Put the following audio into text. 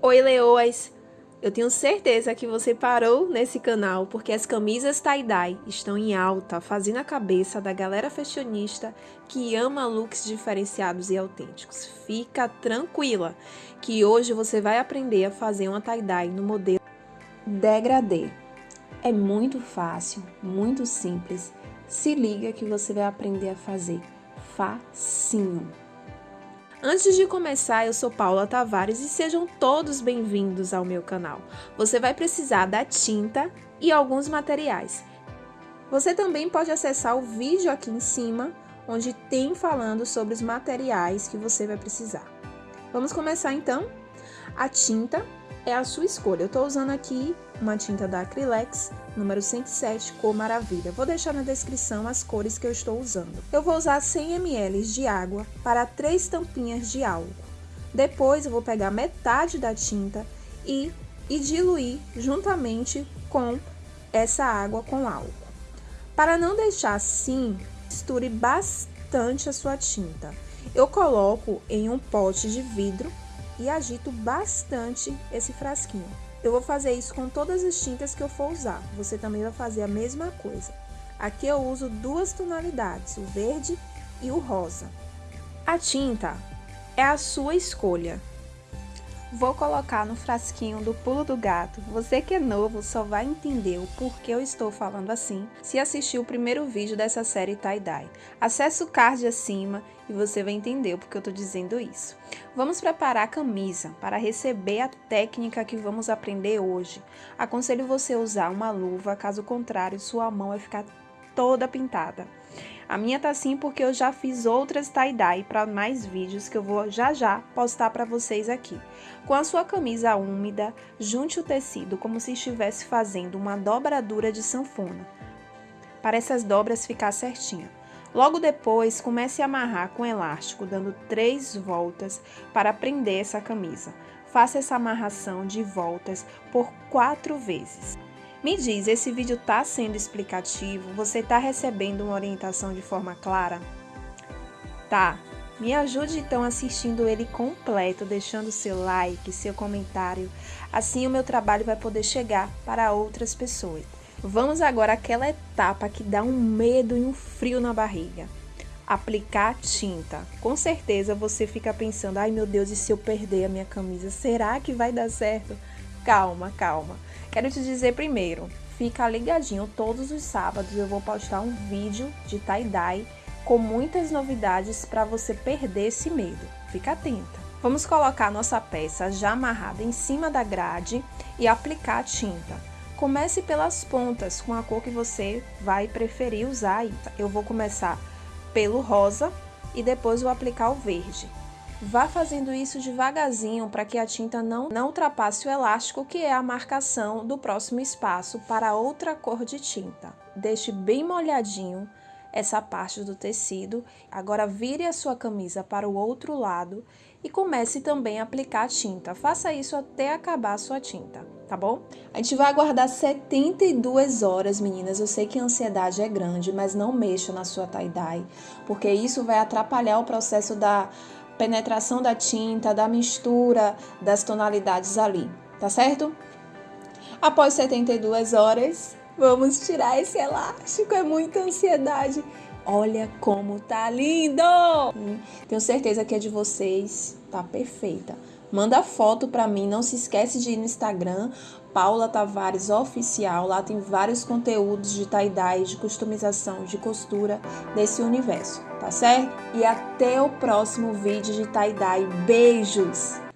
Oi, leoas! Eu tenho certeza que você parou nesse canal porque as camisas tie-dye estão em alta, fazendo a cabeça da galera fashionista que ama looks diferenciados e autênticos. Fica tranquila que hoje você vai aprender a fazer uma tie-dye no modelo degradê. É muito fácil, muito simples. Se liga que você vai aprender a fazer facinho. Antes de começar, eu sou Paula Tavares e sejam todos bem-vindos ao meu canal. Você vai precisar da tinta e alguns materiais. Você também pode acessar o vídeo aqui em cima, onde tem falando sobre os materiais que você vai precisar. Vamos começar então? A tinta é a sua escolha. Eu estou usando aqui uma tinta da Acrylex, número 107, cor maravilha. Vou deixar na descrição as cores que eu estou usando. Eu vou usar 100 ml de água para três tampinhas de álcool. Depois eu vou pegar metade da tinta e, e diluir juntamente com essa água com álcool. Para não deixar assim, misture bastante a sua tinta. Eu coloco em um pote de vidro e agito bastante esse frasquinho. Eu vou fazer isso com todas as tintas que eu for usar. Você também vai fazer a mesma coisa. Aqui eu uso duas tonalidades, o verde e o rosa. A tinta é a sua escolha. Vou colocar no frasquinho do pulo do gato. Você que é novo só vai entender o porquê eu estou falando assim se assistir o primeiro vídeo dessa série tie-dye. Acesse o card acima e você vai entender o porquê eu estou dizendo isso. Vamos preparar a camisa para receber a técnica que vamos aprender hoje. Aconselho você a usar uma luva, caso contrário sua mão vai ficar toda pintada. A minha tá assim porque eu já fiz outras tie-dye para mais vídeos que eu vou já já postar para vocês aqui. Com a sua camisa úmida, junte o tecido como se estivesse fazendo uma dobradura de sanfona, para essas dobras ficar certinho. Logo depois, comece a amarrar com elástico, dando três voltas para prender essa camisa. Faça essa amarração de voltas por quatro vezes. Me diz, esse vídeo está sendo explicativo? Você está recebendo uma orientação de forma clara? Tá. Me ajude então assistindo ele completo, deixando seu like, seu comentário. Assim o meu trabalho vai poder chegar para outras pessoas. Vamos agora àquela etapa que dá um medo e um frio na barriga. Aplicar tinta. Com certeza você fica pensando, ai meu Deus, e se eu perder a minha camisa? Será que vai dar certo? Calma, calma. Quero te dizer primeiro, fica ligadinho, todos os sábados eu vou postar um vídeo de tie-dye com muitas novidades para você perder esse medo. Fica atenta. Vamos colocar nossa peça já amarrada em cima da grade e aplicar a tinta. Comece pelas pontas com a cor que você vai preferir usar. Eu vou começar pelo rosa e depois vou aplicar o verde. Vá fazendo isso devagarzinho para que a tinta não, não ultrapasse o elástico, que é a marcação do próximo espaço para outra cor de tinta. Deixe bem molhadinho essa parte do tecido. Agora vire a sua camisa para o outro lado e comece também a aplicar a tinta. Faça isso até acabar a sua tinta, tá bom? A gente vai aguardar 72 horas, meninas. Eu sei que a ansiedade é grande, mas não mexa na sua tie-dye, porque isso vai atrapalhar o processo da penetração da tinta, da mistura das tonalidades ali, tá certo? Após 72 horas, vamos tirar esse elástico, é muita ansiedade. Olha como tá lindo! Tenho certeza que é de vocês, tá perfeita. Manda foto para mim, não se esquece de ir no Instagram, Paula Tavares Oficial, lá tem vários conteúdos de tie-dye, de customização, de costura desse universo, tá certo? E até o próximo vídeo de tie-dye. Beijos!